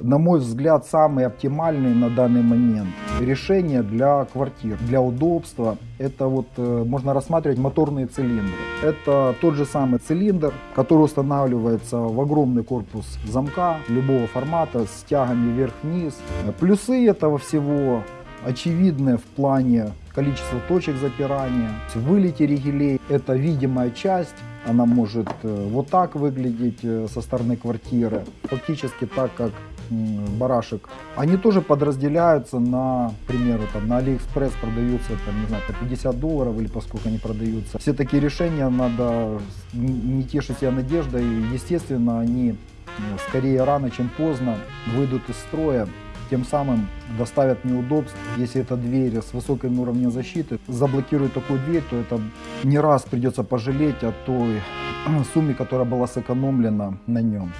на мой взгляд, самый оптимальный на данный момент решение для квартир, для удобства. Это вот э, можно рассматривать моторные цилиндры. Это тот же самый цилиндр, который устанавливается в огромный корпус замка любого формата с тягами вверх-вниз. Плюсы этого всего очевидны в плане количества точек запирания. Вылете ригелей это видимая часть, она может э, вот так выглядеть э, со стороны квартиры, фактически так, как барашек. Они тоже подразделяются на, примеру, там, на Алиэкспресс продаются, там, не знаю, по 50 долларов или поскольку они продаются. Все такие решения надо не тешить себя надеждой. Естественно, они э, скорее рано, чем поздно выйдут из строя тем самым доставят неудобств. Если эта дверь с высоким уровнем защиты заблокирует такую дверь, то это не раз придется пожалеть о той сумме, которая была сэкономлена на нем.